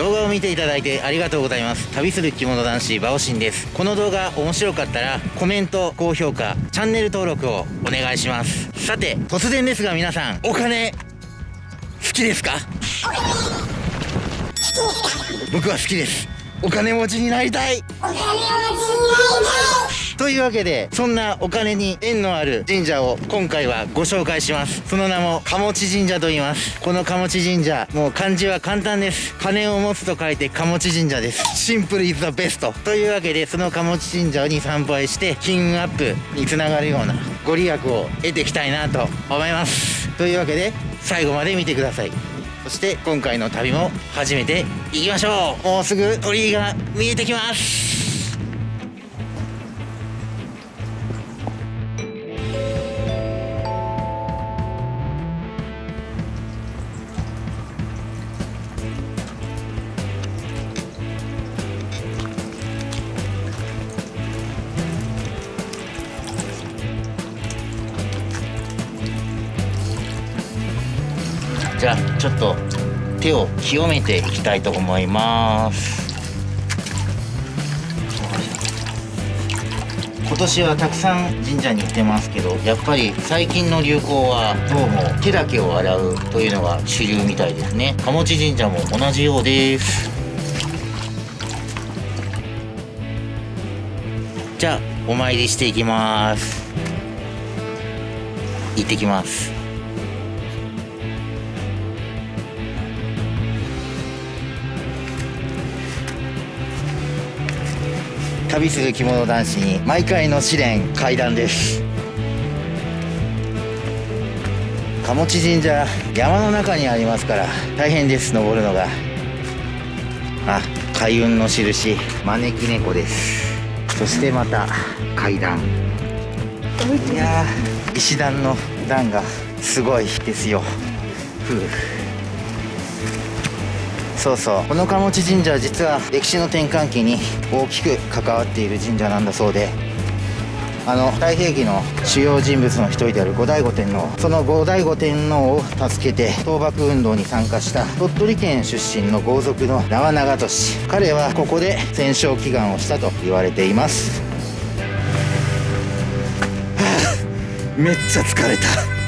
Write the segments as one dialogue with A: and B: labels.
A: 動画を見ていただいてありがとうございます。旅する着物男子バオシンです。この動画面白かったらコメント高評価チャンネル登録をお願いします。さて突然ですが皆さんお金好きですか？僕は好きです。お金持ちになりたい。お金持ちになりたいというわけでそんなお金に縁のある神社を今回はご紹介します。その名も鴨持神社と言います。この鴨持神社もう漢字は簡単です。金を持つと書いて鴨持神社です。シンプルイズザベストというわけでその鴨持神社に参拝して金運アップにつながるようなご利益を得ていきたいなと思います。というわけで最後まで見てください。そして今回の旅も始めていきましょう。もうすぐ鳥居が見えてきます。じゃあちょっと手を清めていきたいと思います。今年はたくさん神社に行ってますけどやっぱり最近の流行はどうも手だけを洗うというのが主流みたいですね。鴨地神社も同じようです。じゃあお参りしていきます。行ってきます。旅する着物男子に毎回の試練階段です。鴨地神社山の中にありますから大変です登るのが。あ開運の印招き猫です。そしてまた階段。いや石段の段がすごいですよ。ふう。そうそう。この鴨地神社は実は歴史の転換期に大きく関わっている神社なんだそうで。あの太平記の主要人物の一人である後醍醐天皇。その後醍醐天皇を助けて倒幕運動に参加した鳥取県出身の豪族の縄長利彼はここで戦勝祈願をしたと言われています。は あめっちゃ疲れた。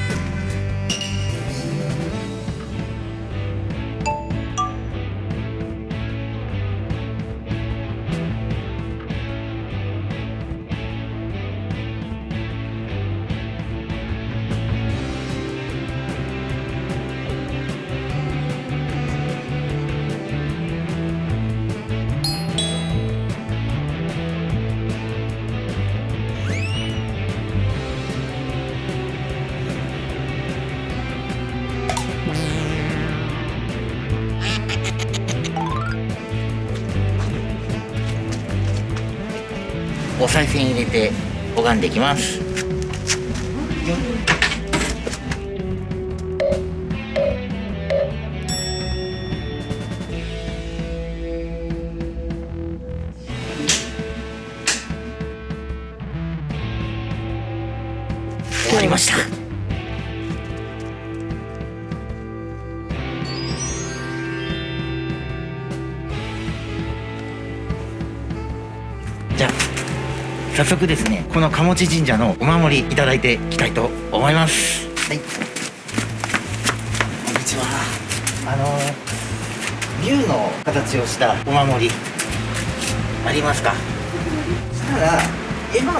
A: 賽銭入れて拝んできます。終わりました。早速ですねこの鴨地神社のお守りいただいていきたいと思います。はい。こんにちは。あの竜の形をしたお守りありますか？そしたら絵馬も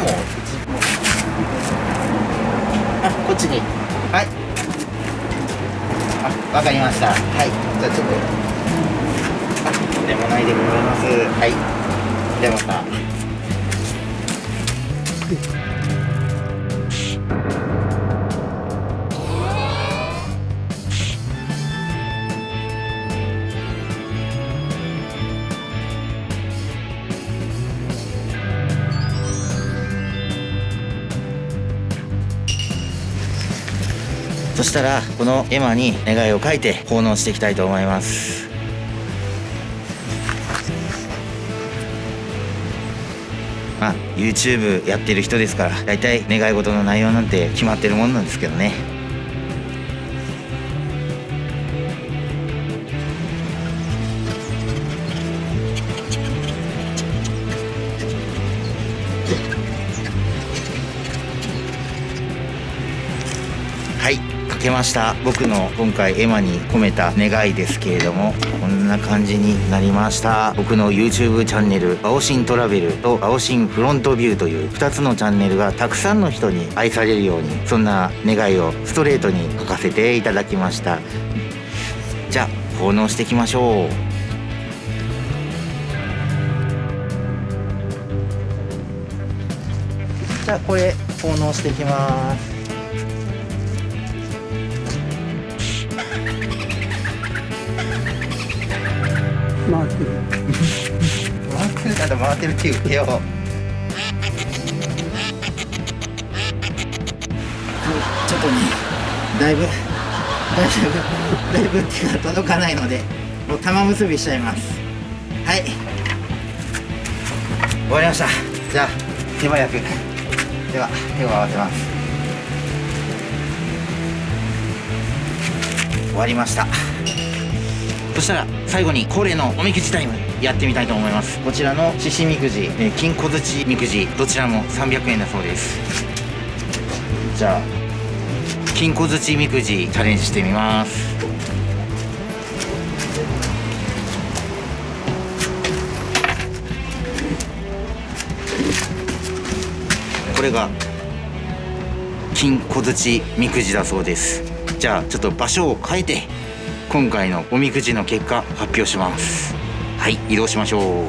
A: あこっちに。はい。あわかりました。はい。じゃあちょっと。あでもないでございます。はい。でまたそしたらこの絵馬に願いを書いて奉納していきたいと思います。YouTube やってる人ですから大体願い事の内容なんて決まってるもんなんですけどね。けました。僕の今回エマに込めた願いですけれどもこんな感じになりました。僕の YouTube チャンネルバオシントラベルとバオシンフロントビューという2つのチャンネルがたくさんの人に愛されるようにそんな願いをストレートに書かせていただきました。じゃあ奉納していきましょう。じゃあこれ奉納していきます。
B: 回ってる
A: 回ってるから回ってるって言ってよちょっとねだいぶだいぶだいぶ手が届かないのでもう玉結びしちゃいますはい終わりましたじゃあ手早くでは手を合わせます終わりましたしたら最後に恒例のおみくじタイムやってみたいと思います。こちらの獅子みくじ、えー金小槌みくじどちらも300円だそうです。じゃあ金小槌みくじチャレンジしてみます。これが金小槌みくじだそうです。じゃあちょっと場所を変えて。今回のおみくじの結果発表します。はい移動しましょう。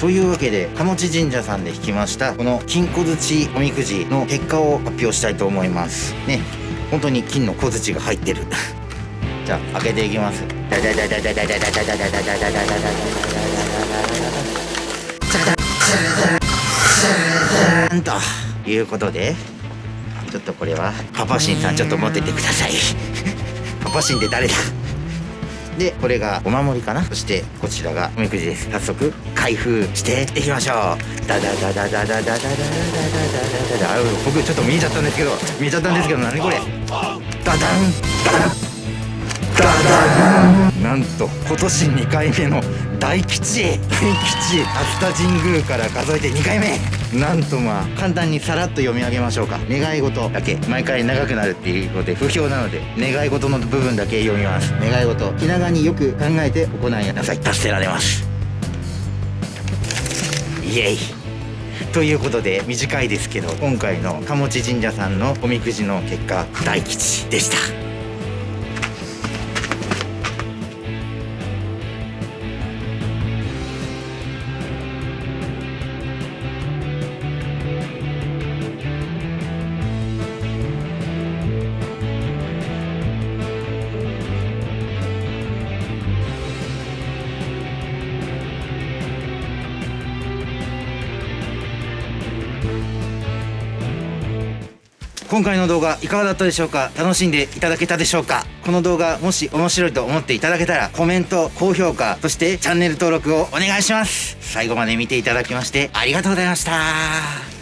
A: というわけで鴨地神社さんで引きましたこの金小槌おみくじの結果を発表したいと思います。ね本当に金の小槌が入ってる。じゃあ開けていきます。ダダダダダダダダダダダダダダダダダダということでちょっとこれはパパシンさんちょっと持っててくださいパシンって誰だ？でこれがお守りかな？そしてこちらがおみくじです。早速開封していきましょう。ダダダダダダダダダダダダダダ。ダ僕ちょっと見えちゃったんですけど見えちゃったんですけど何これ？ダダン。ダダン。ダダンなんと今年2回目の大吉。大吉。熱田神宮から数えて2回目。なんとまあ簡単にさらっと読み上げましょうか。願い事だけ。毎回長くなるっていうので不評なので願い事の部分だけ読みます。願い事気長によく考えて行いなさい。達せられます。イエイ。ということで短いですけど今回の鴨地神社さんのおみくじの結果大吉でした。今回の動画いかがだったでしょうか？楽しんでいただけたでしょうか？この動画もし面白いと思っていただけたらコメント高評価そしてチャンネル登録をお願いします。最後まで見ていただきましてありがとうございました。